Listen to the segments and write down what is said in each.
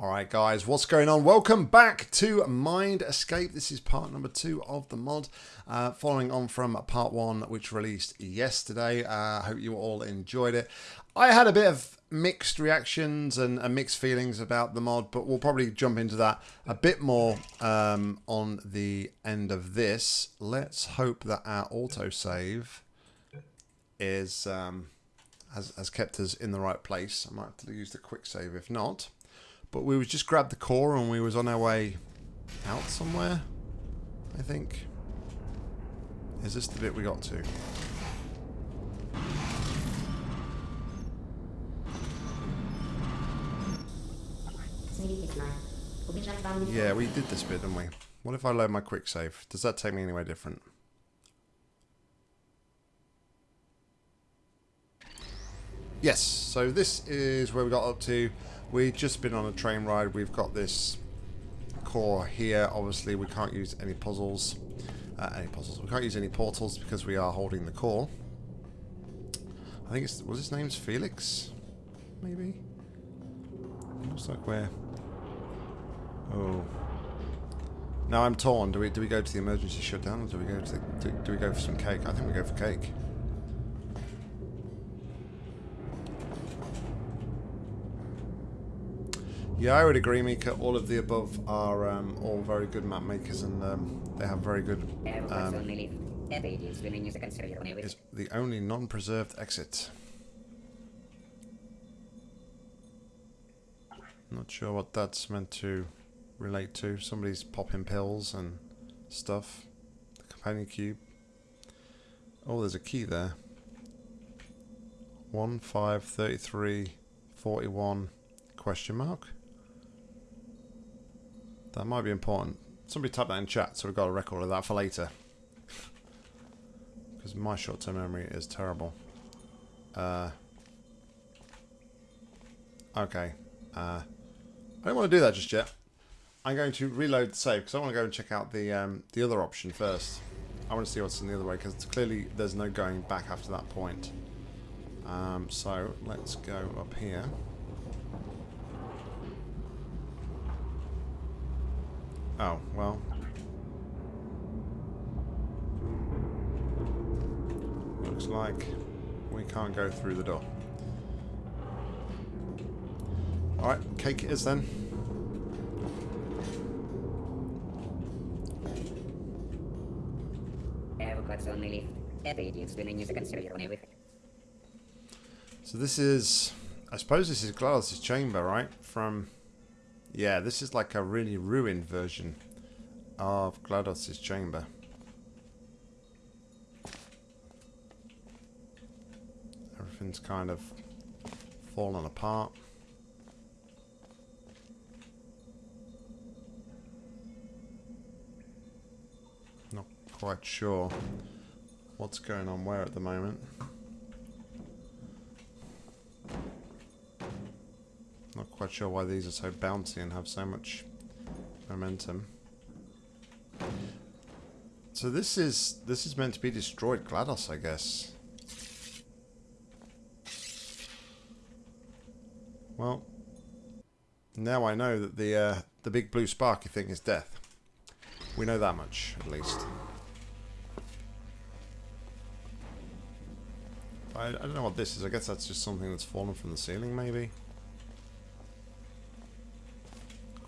Alright guys, what's going on? Welcome back to Mind Escape. This is part number two of the mod, uh, following on from part one which released yesterday. I uh, hope you all enjoyed it. I had a bit of mixed reactions and, and, mixed feelings about the mod, but we'll probably jump into that a bit more um, on the end of this. Let's hope that our autosave is um, has, has kept us in the right place. I might have to use the quick save if not. But we was just grabbed the core and we was on our way out somewhere, I think. Is this the bit we got to? Yeah, we did this bit, didn't we? What if I load my quick save? Does that take me anywhere different? Yes, so this is where we got up to. We've just been on a train ride. We've got this core here. Obviously, we can't use any puzzles. Uh, any puzzles. We can't use any portals because we are holding the core. I think it's... Was his name's Felix? Maybe? Looks like we're... Oh. Now I'm torn. Do we do we go to the emergency shutdown or do we go to the, do, do we go for some cake? I think we go for cake. Yeah, I would agree, Mika. All of the above are um, all very good map makers, and um, they have very good. Um, is the only non-preserved exit. Not sure what that's meant to relate to. Somebody's popping pills and stuff. The companion cube. Oh, there's a key there. 1, 5, 33, 41, question mark. That might be important. Somebody type that in chat so we've got a record of that for later. Because my short-term memory is terrible. Uh, okay. Uh, I don't want to do that just yet. I'm going to reload the save because I want to go and check out the um, the other option first. I want to see what's in the other way because clearly there's no going back after that point. Um, so let's go up here. Oh, well. Looks like we can't go through the door. Alright, cake it is then. So this is, I suppose this is GLaDOS' chamber, right? From yeah, this is like a really ruined version of GLaDOS' chamber. Everything's kind of fallen apart. Not quite sure what's going on where at the moment. Not quite sure why these are so bouncy and have so much momentum. So this is this is meant to be destroyed GLaDOS, I guess. Well, now I know that the uh, the big blue sparky thing is death. We know that much, at least. I, I don't know what this is. I guess that's just something that's fallen from the ceiling, maybe.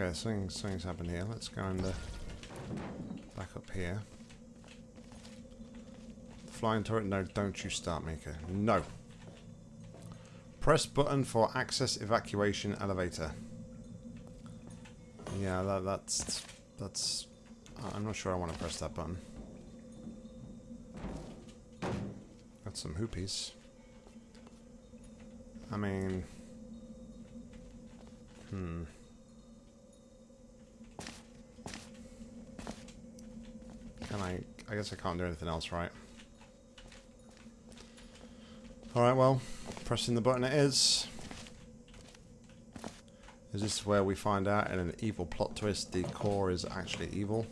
Okay, something, something's happened here. Let's go and uh, back up here. The flying turret, no, don't you start, Mika. No. Press button for access evacuation elevator. Yeah, that, that's, that's, I'm not sure I want to press that button. Got some hoopies. I mean... Hmm. Can I... I guess I can't do anything else, right? Alright, well, pressing the button it is. Is this where we find out in an evil plot twist the core is actually evil?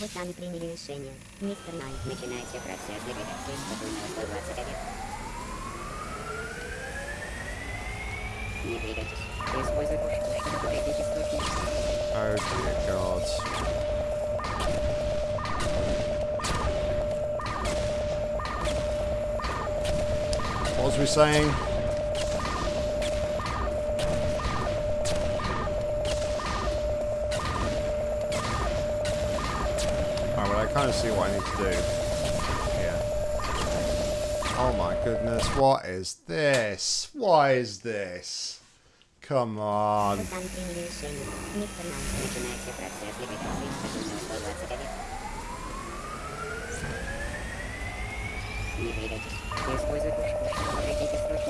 Вы сами приняли решение. Мистер Най, начинайте процесс ликвидации статуи 121. Не двигайтесь. Используй пушку, чтобы пройти источник. Oh dear god. What was we saying? Alright, well I kind of see what I need to do. Yeah. Oh my goodness, what is this? Why is this? Come on.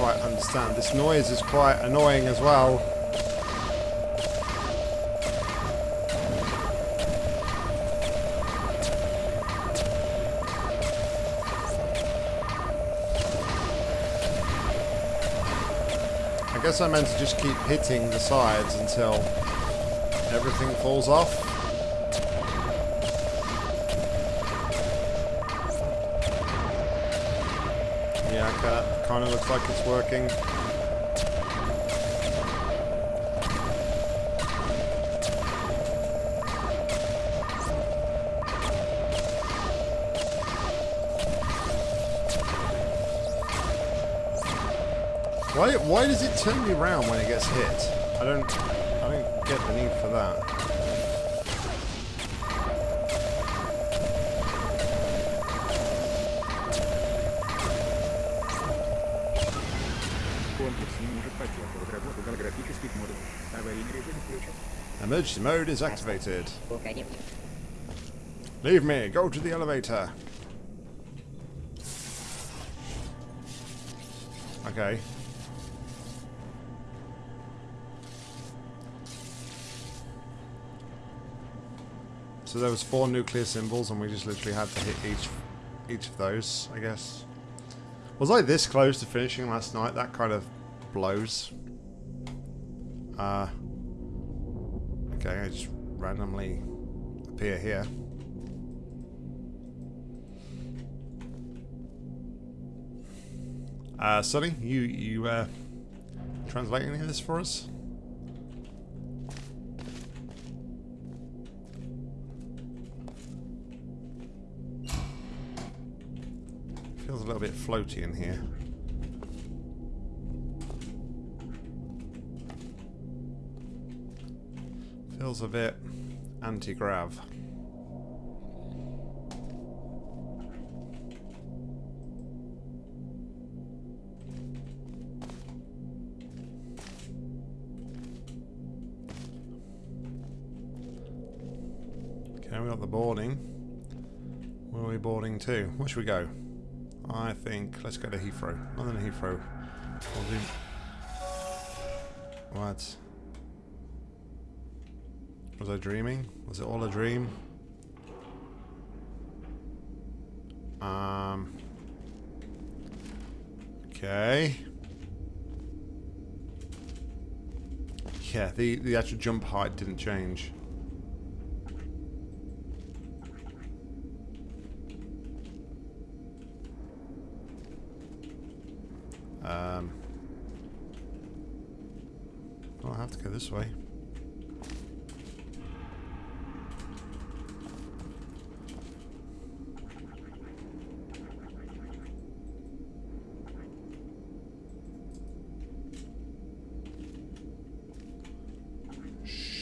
quite understand. This noise is quite annoying as well. I guess I meant to just keep hitting the sides until everything falls off. Kind of looks like it's working. Why, why does it turn me around when it gets hit? I don't I don't get the need for that. Emergency mode is activated. Leave me. Go to the elevator. Okay. So there was four nuclear symbols and we just literally had to hit each each of those, I guess. Was I this close to finishing last night? That kind of blows. Uh Okay, I just randomly appear here. Uh, Sonny, you you uh, translate any of this for us? Feels a little bit floaty in here. Feels a bit anti-grav. Okay, we got the boarding. Where are we boarding to? Where should we go? I think let's go to Heathrow. London Heathrow. We'll do. What? Was I dreaming? Was it all a dream? Um. Okay. Yeah, the, the actual jump height didn't change. Um. I'll have to go this way.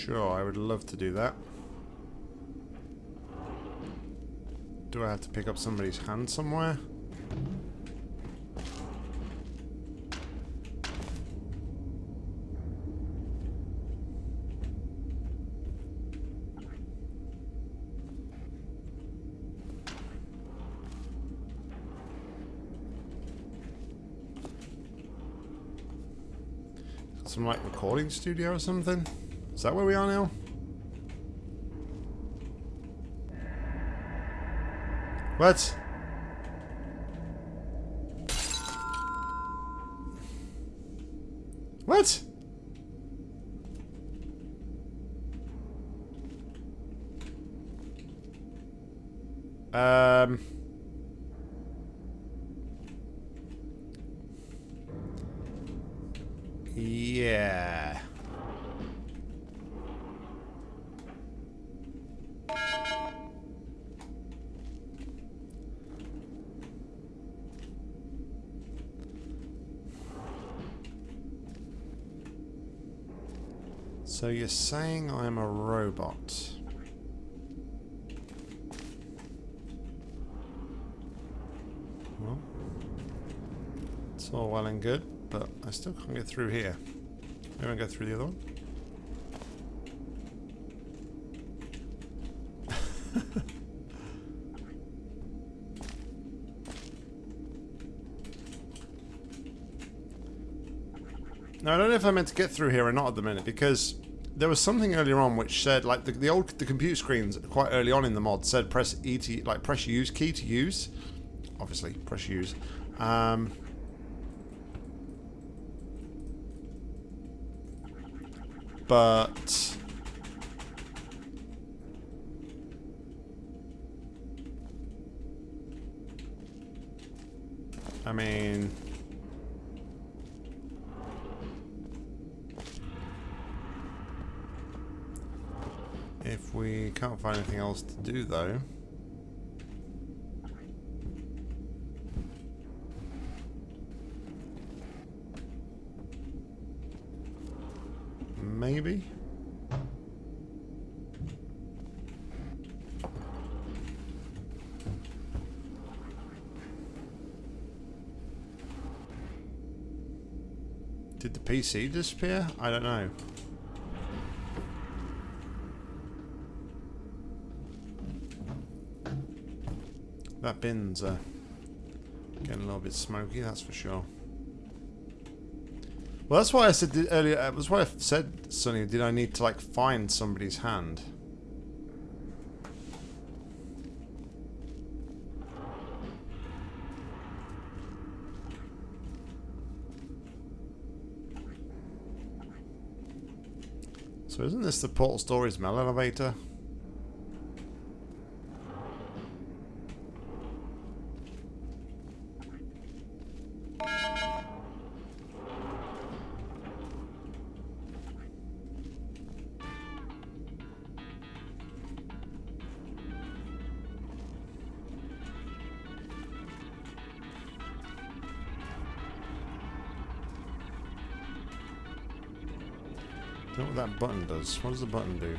Sure, I would love to do that. Do I have to pick up somebody's hand somewhere? Some like recording studio or something? Is that where we are now? What? What? So you're saying I'm a robot? Well, it's all well and good, but I still can't get through here. Maybe I go through the other one? Now, I don't know if I meant to get through here or not at the minute, because there was something earlier on which said, like, the, the old, the computer screens quite early on in the mod said press E to, like, press use key to use. Obviously, press use. Um, but... I mean... If we can't find anything else to do, though... Maybe? Did the PC disappear? I don't know. That bin's getting a little bit smoky, that's for sure. Well, that's why I said earlier. uh, That's why I said, Sonny, did I need to like find somebody's hand? So isn't this the Portal Stories mail elevator? Does. What does the button do?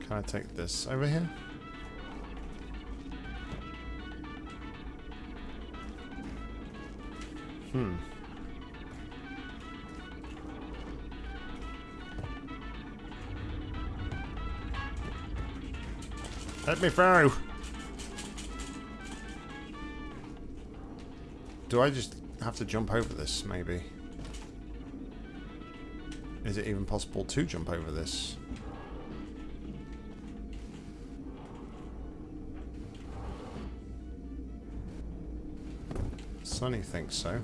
Can I take this over here? Hmm. Let me through! Do I just have to jump over this, maybe? Is it even possible to jump over this? Sonny thinks so.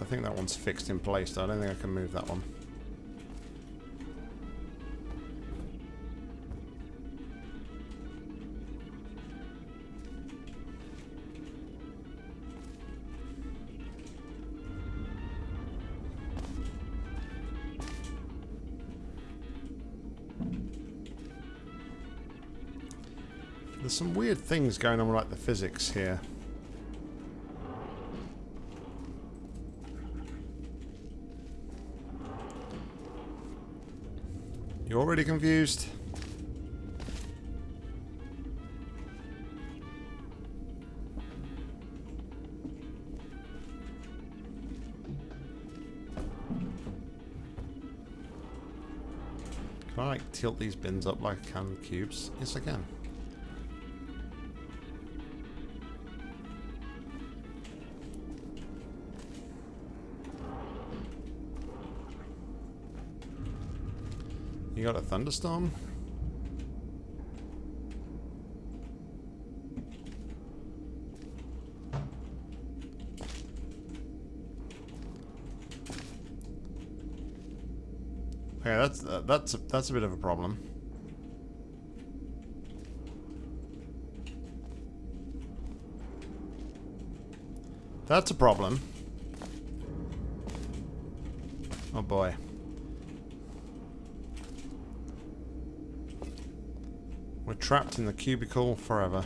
I think that one's fixed in place, though. I don't think I can move that one. Some weird things going on with like the physics here. You're already confused? Can I like tilt these bins up like I can cubes? Yes I can. Got a thunderstorm? Okay, that's uh, that's a, that's a bit of a problem. That's a problem. Oh boy. We're trapped in the cubicle forever.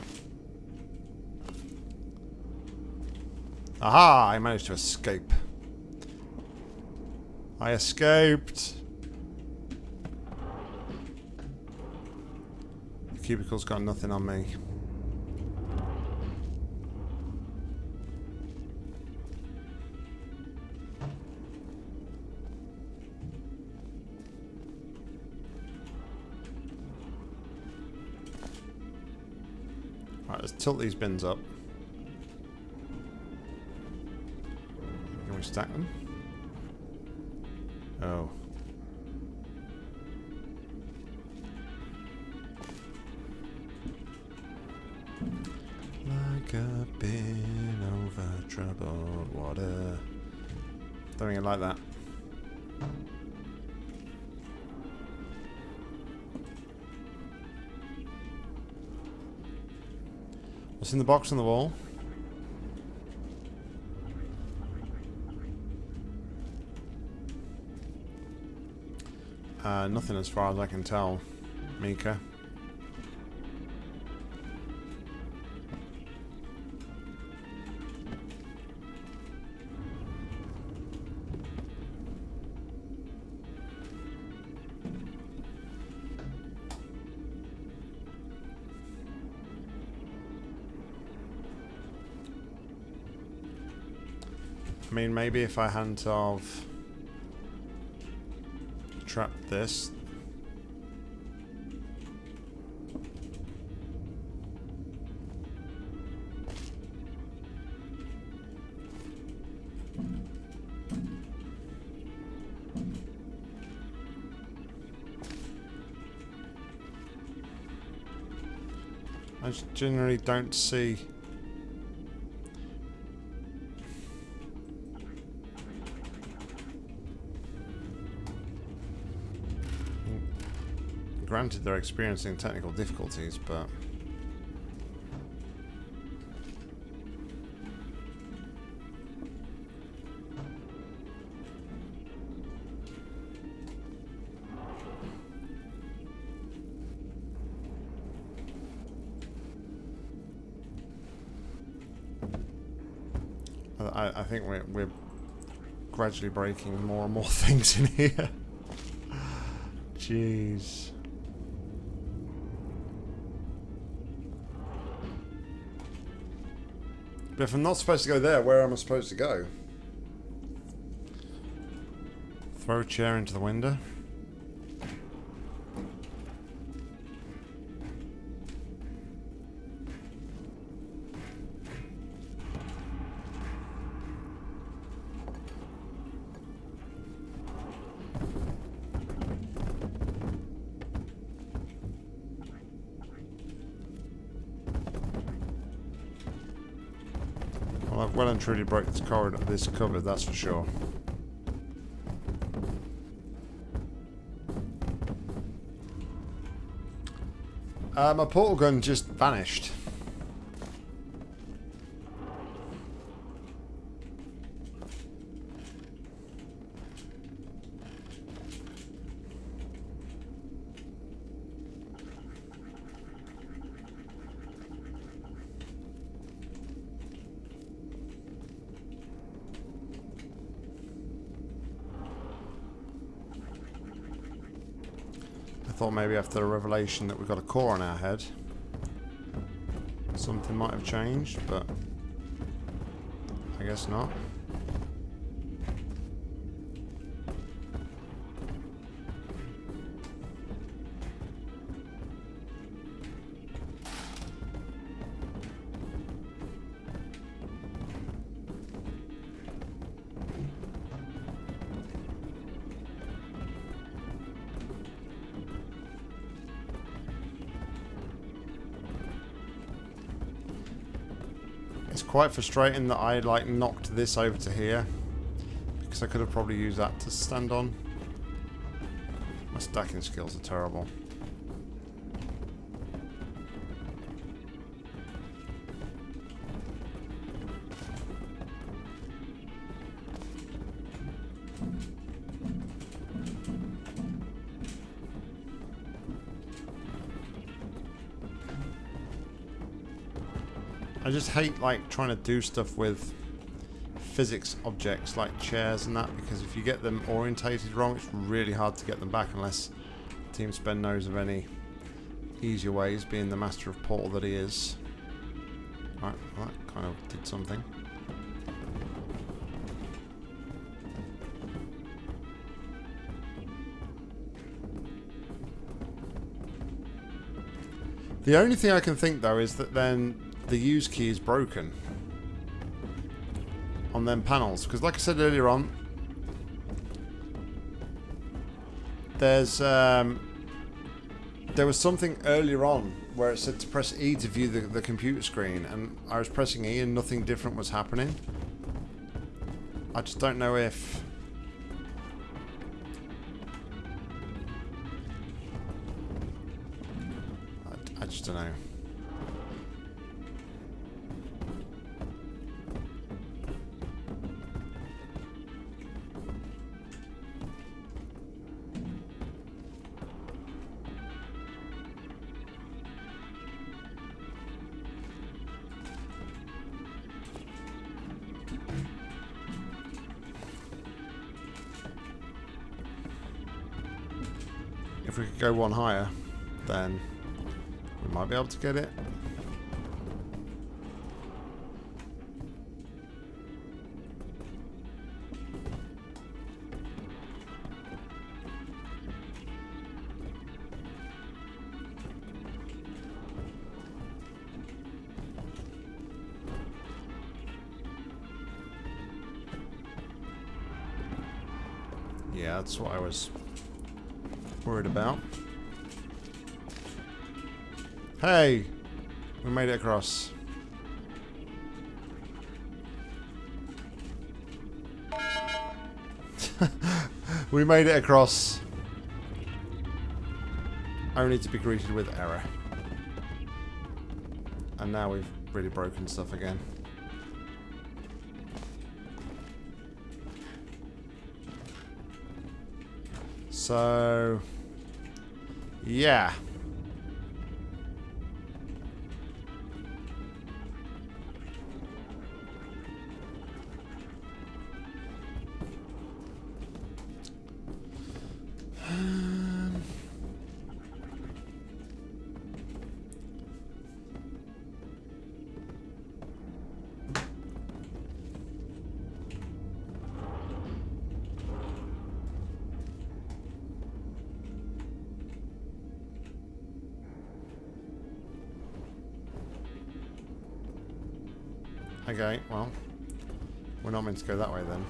Aha! I managed to escape. I escaped! The cubicle's got nothing on me. Tilt these bins up. Can we stack them? Oh. Like a bin over troubled water. Don't think like that. In the box on the wall? Uh, nothing as far as I can tell, Mika. Maybe if I hadn't of trapped this. I generally don't see Granted, they're experiencing technical difficulties, but... I, I think we're, we're gradually breaking more and more things in here. Jeez. But if I'm not supposed to go there, where am I supposed to go? Throw a chair into the window. Truly broke this corridor, this cupboard, that's for sure. Uh, my portal gun just vanished. I thought maybe after the revelation that we've got a core on our head, something might have changed, but I guess not. Quite frustrating that I like knocked this over to here because I could have probably used that to stand on. My stacking skills are terrible. I just hate like trying to do stuff with physics objects like chairs and that because if you get them orientated wrong it's really hard to get them back unless Team Spen knows of any easier ways being the master of portal that he is. Right, well, that kind of did something. The only thing I can think though is that then the use key is broken on them panels. Because like I said earlier on there's um, there was something earlier on where it said to press E to view the, the computer screen and I was pressing E and nothing different was happening. I just don't know if If we could go one higher, then we might be able to get it. Yeah, that's what I was worried about. Hey! We made it across. we made it across. Only to be greeted with error. And now we've really broken stuff again. So, yeah. Okay, well. We're not meant to go that way then.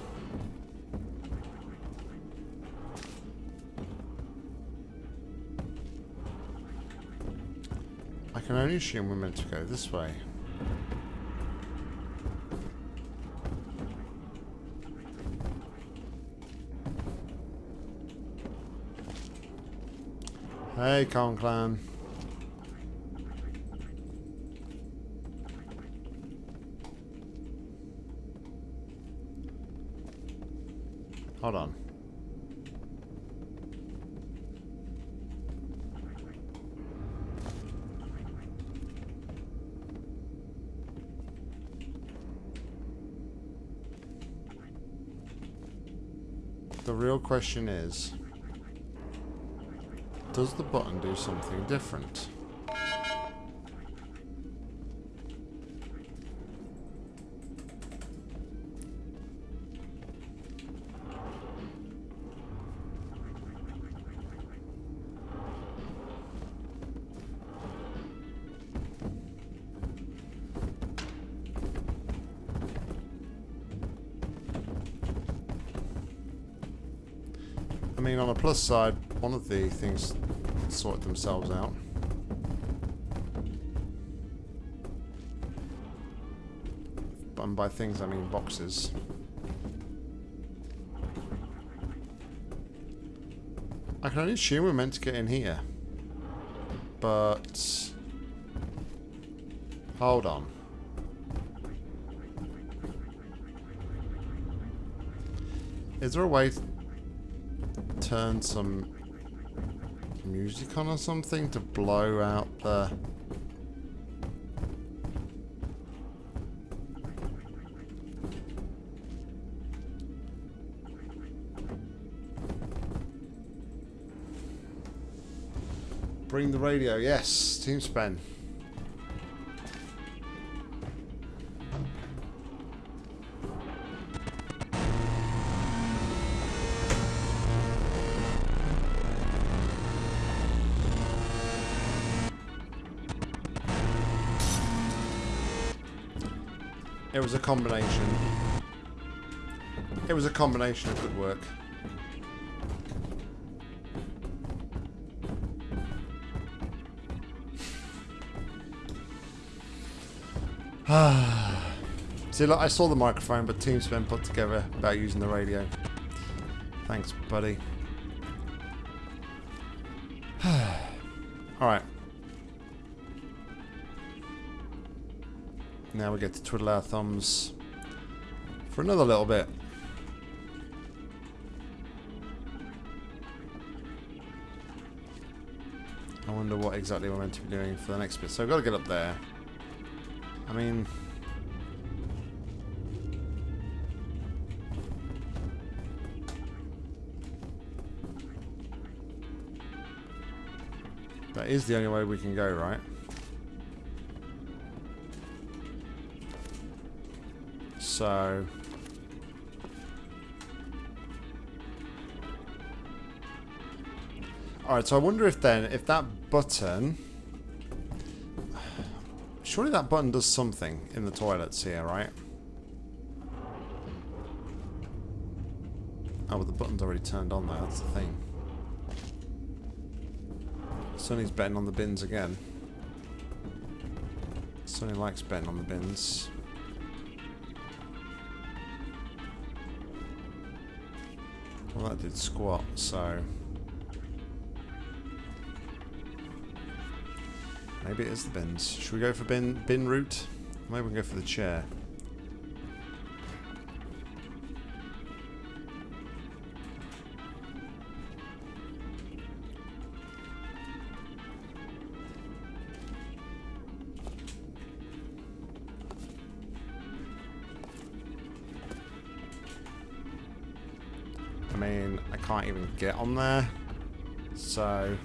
I can only assume we're meant to go this way. Hey, Conclan. Question is, does the button do something different? Mean, on a plus side, one of the things sorted themselves out. And by things, I mean boxes. I can only assume we're meant to get in here. But... Hold on. Is there a way turn some music on or something to blow out the... Bring the radio, yes, Team Spen. Was a combination. It was a combination of good work. See, look, I saw the microphone, but Team's been put together about using the radio. Thanks, buddy. Alright. Now we get to twiddle our thumbs for another little bit. I wonder what exactly we're meant to be doing for the next bit. So I've got to get up there. I mean... That is the only way we can go, right? So... Alright, so I wonder if then, if that button... Surely that button does something in the toilets here, right? Oh, but the button's already turned on there, that's the thing. Sonny's betting on the bins again. Sonny likes betting on the bins. Well, that did squat, so... Maybe it is the bins. Should we go for bin bin route? Maybe we can go for the chair. Can't even get on there. So...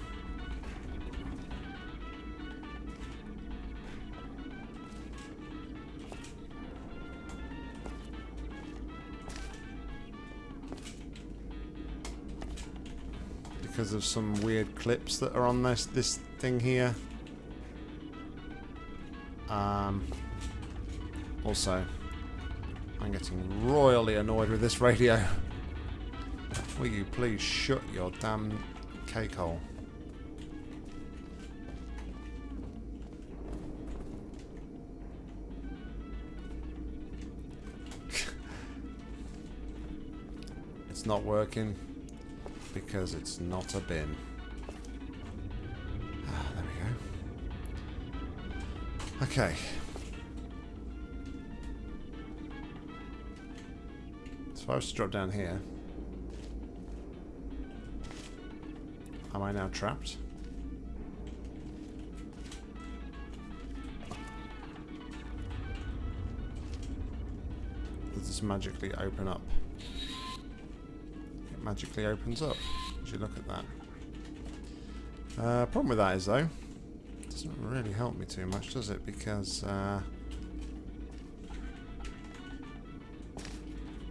Because of some weird clips that are on this this thing here. Um, also, I'm getting royally annoyed with this radio. Will you please shut your damn cake hole? it's not working because it's not a bin. Ah, there we go. Okay. So I've to drop down here. I now trapped? Does this magically open up? It magically opens up. As you look at that. Uh, problem with that is though, it doesn't really help me too much, does it? Because uh,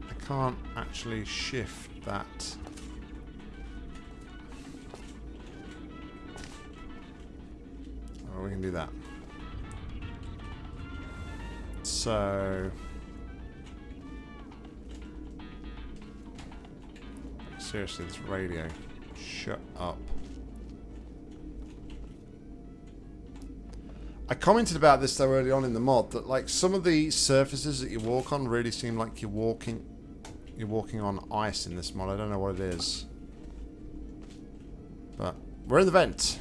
I can't actually shift that. Can do that. So. Seriously, this radio. Shut up. I commented about this though early on in the mod that like some of the surfaces that you walk on really seem like you're walking you're walking on ice in this mod. I don't know what it is. But we're in the vent.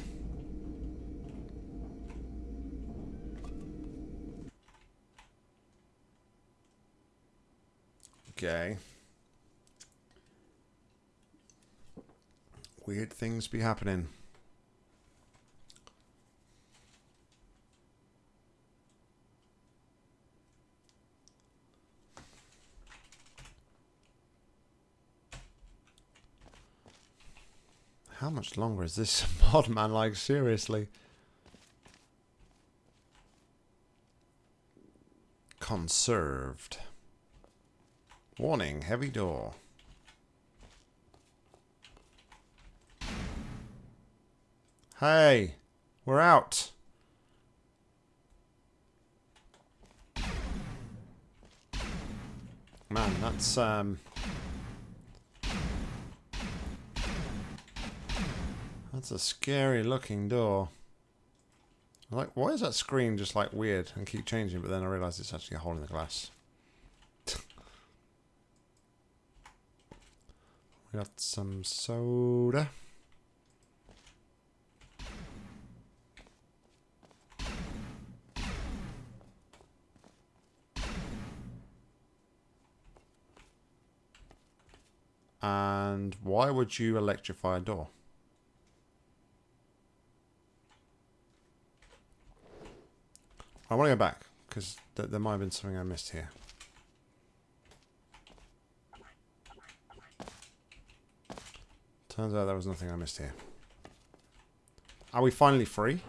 Okay. Weird things be happening. How much longer is this mod, man? Like, seriously. Conserved. Warning, heavy door. Hey, we're out. Man, that's um That's a scary looking door. Like, why is that screen just like weird and keep changing? But then I realise it's actually a hole in the glass. We got some soda. And why would you electrify a door? I want to go back, because th there might have been something I missed here. Turns out there was nothing I missed here. Are we finally free?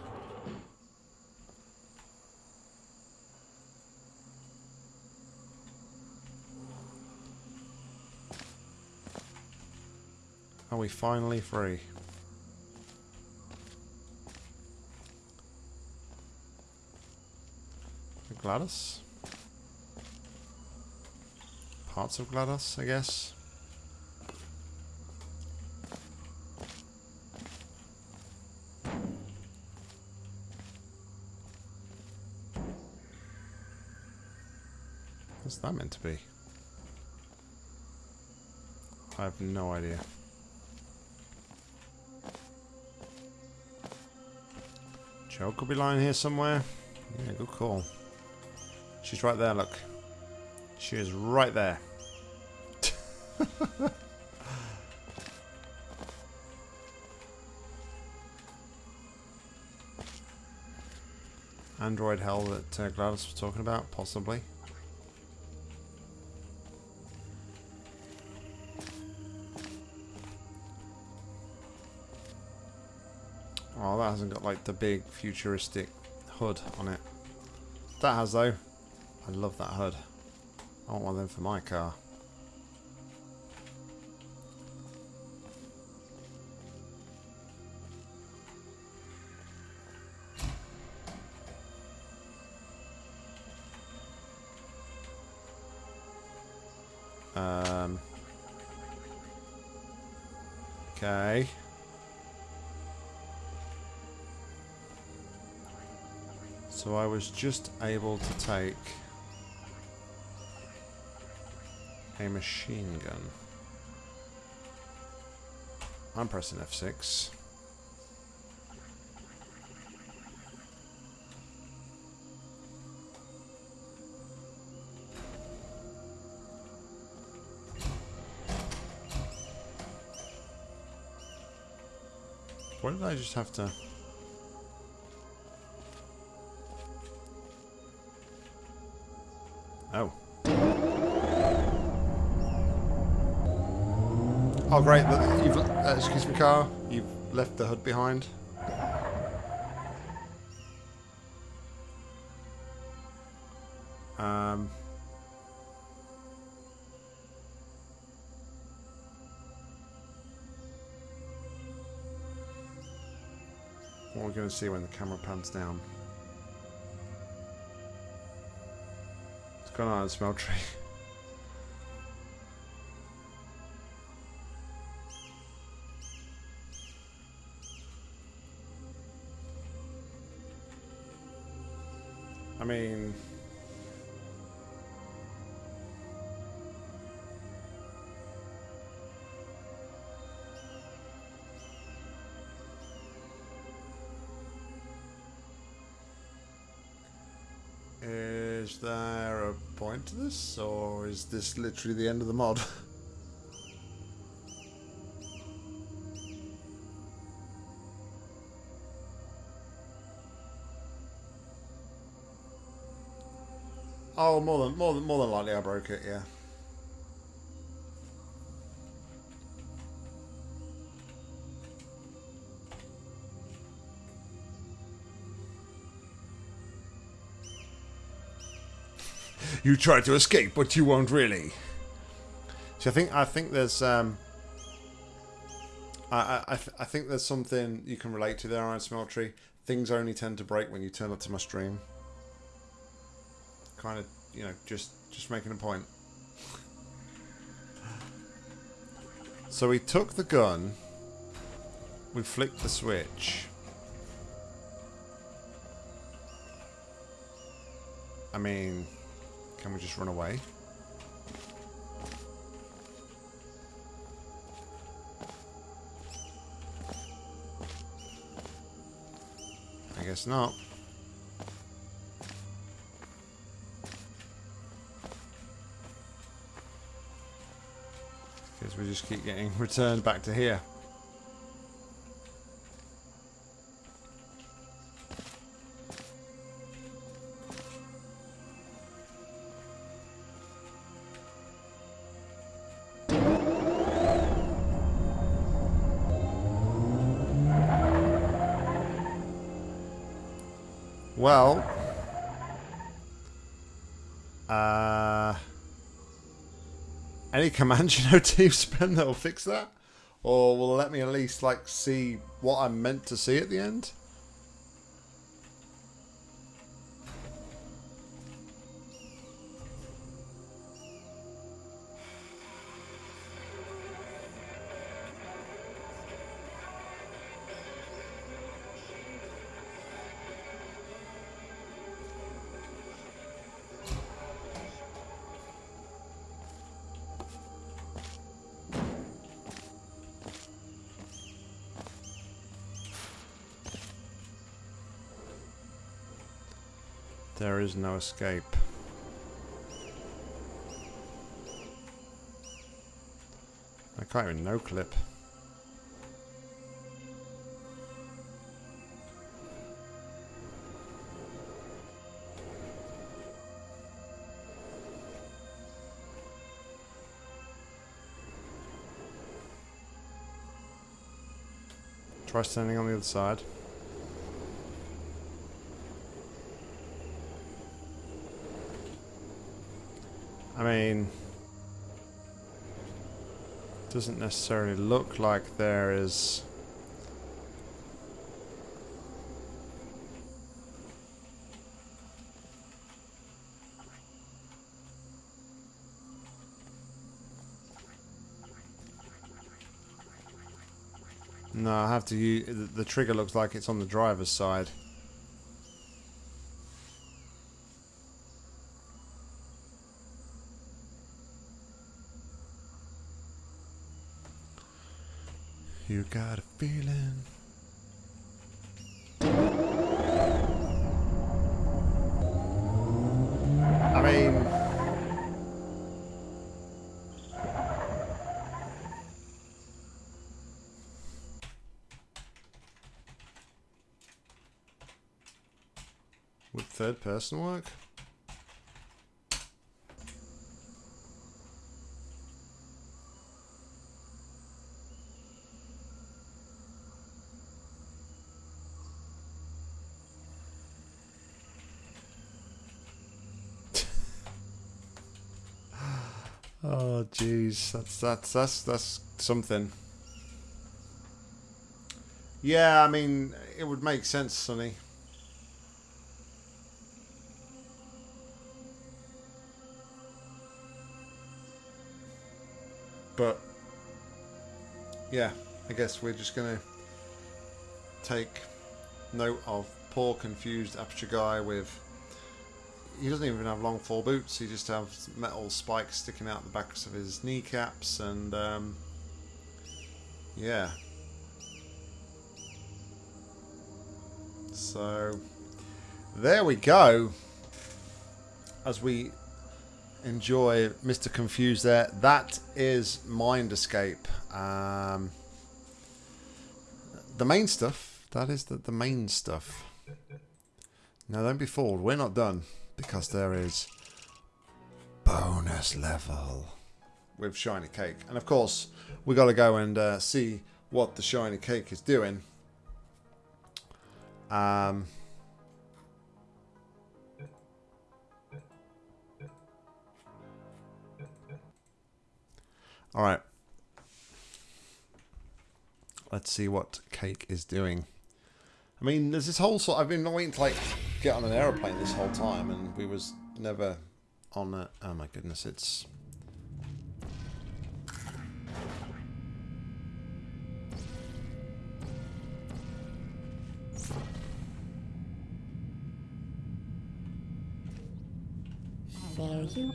Are we finally free? GLaDOS? Parts of GLaDOS, I guess. That meant to be? I have no idea. Joe could be lying here somewhere. Yeah, good call. She's right there, look. She is right there. Android hell that uh, GLaDOS was talking about, possibly. Hasn't got like the big futuristic hood on it. That has though. I love that hood. I want one of them for my car. Um. Okay. So I was just able to take a machine gun. I'm pressing F6. What did I just have to... Oh great, you've, uh, excuse me car, you've left the hood behind. Um... What are we going to see when the camera pans down? It's gone on a smell tree. Is there a point to this, or is this literally the end of the mod? oh, more than more than more than likely, I broke it. Yeah. You try to escape, but you won't really. So I think I think there's um, I I I, th- I think there's something you can relate to there Iron Smeltery. Things only tend to break when you turn up to my stream. Kind of, you know, just just making a point. So we took the gun. We flicked the switch. I mean, can we just run away? I guess not. Because we just keep getting returned back to here. Well, uh, any command you know, Team Spen that will fix that, or will let me at least like see what I'm meant to see at the end. Is no escape. I can't even no clip. Try standing on the other side. Mean, doesn't necessarily look like there is. No, I have to use. The the trigger looks like it's on the driver's side. feeling. I mean... Would third person work? Oh, jeez, that's that's that's that's something. Yeah, I mean, it would make sense, Sonny. But yeah, I guess we're just gonna take note of poor confused aperture guy with he doesn't even have long fall boots. He just has metal spikes sticking out the backs of his kneecaps, and um, yeah. So there we go. As we enjoy Mr. Confused there, that is Mind Escape. Um, the main stuff. That is the, the main stuff. Now don't be fooled. We're not done because there is bonus level with shiny cake. And of course we got to go and uh, see what the shiny cake is doing. Um, all right. Let's see what cake is doing. I mean, there's this whole sort. I've been waiting to like get on an aeroplane this whole time, and we was never on it. Oh my goodness, it's. There you.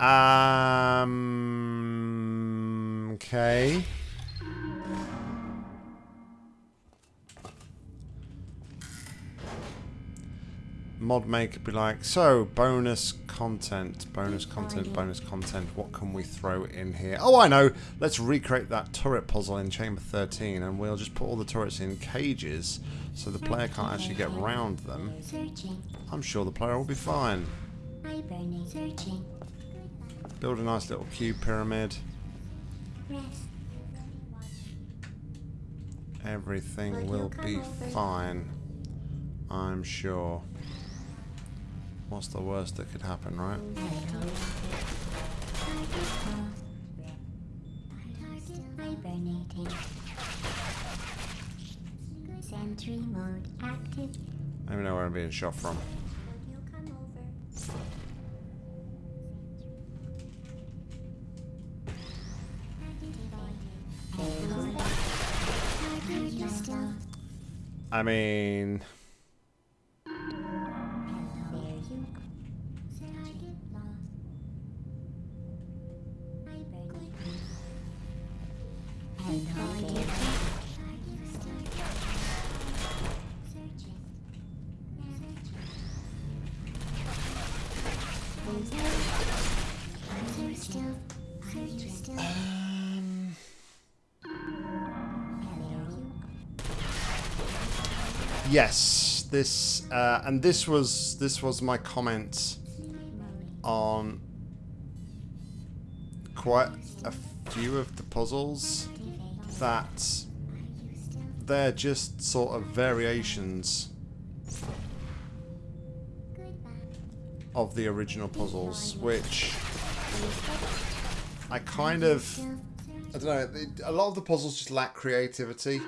Um. Okay. Mod maker be like, so bonus content, bonus content, bonus content. What can we throw in here? Oh, I know. Let's recreate that turret puzzle in Chamber 13, and we'll just put all the turrets in cages, so the player can't actually get round them. I'm sure the player will be fine. Build a nice little cube pyramid. Everything will be fine. I'm sure. What's the worst that could happen, right? Hibernating. Sentry mode active. I don't even know where I'm being shot from. I mean, yes, this uh, and this was this was my comment on quite a few of the puzzles that they're just sort of variations of the original puzzles, which I kind of I don't know. A lot of the puzzles just lack creativity,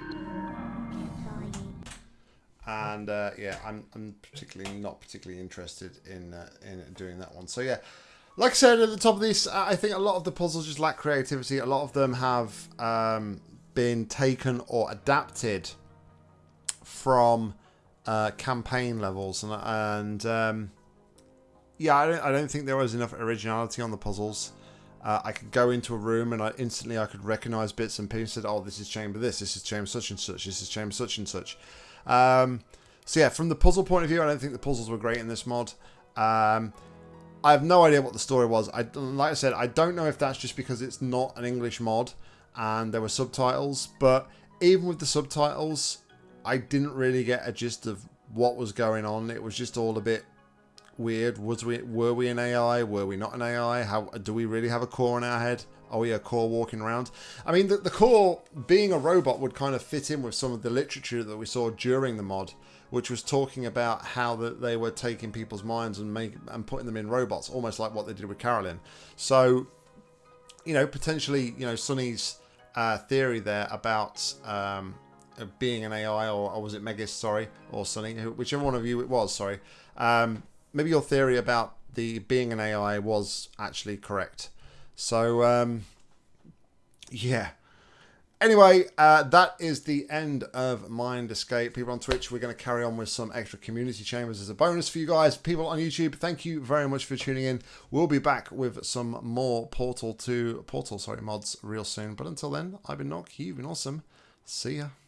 and uh, yeah, I'm, I'm particularly not particularly interested in uh, in doing that one. So yeah, like I said at the top of this, I think a lot of the puzzles just lack creativity. A lot of them have um, been taken or adapted from uh, campaign levels, and and um, yeah, I don't, I don't think there was enough originality on the puzzles. Uh, I could go into a room and I instantly I could recognize bits and pieces. Said, "Oh, this is chamber this. This is chamber such and such. This is chamber such and such." Um, so yeah, from the puzzle point of view, I don't think the puzzles were great in this mod. Um, I have no idea what the story was. I like I said, I don't know if that's just because it's not an English mod and there were subtitles, but even with the subtitles, I didn't really get a gist of what was going on. It was just all a bit weird. Was we were we an AI? Were we not an AI? How do we really have a core in our head? Are we a core walking around? I mean, the, the core being a robot would kind of fit in with some of the literature that we saw during the mod, which was talking about how that they were taking people's minds and make and putting them in robots, almost like what they did with Carolyn. So, you know, potentially, you know, Sonny's uh, theory there about um, being an AI, or, or was it Megis? Sorry, or Sunny, whichever one of you it was. Sorry. Um, maybe your theory about the being an AI was actually correct. So, um, yeah. Anyway, uh, that is the end of Mind Escape. People on Twitch, we're going to carry on with some extra community chambers as a bonus for you guys. People on YouTube, thank you very much for tuning in. We'll be back with some more Portal 2, Portal, sorry, mods real soon. But until then, I've been Nock, you've been awesome. See ya.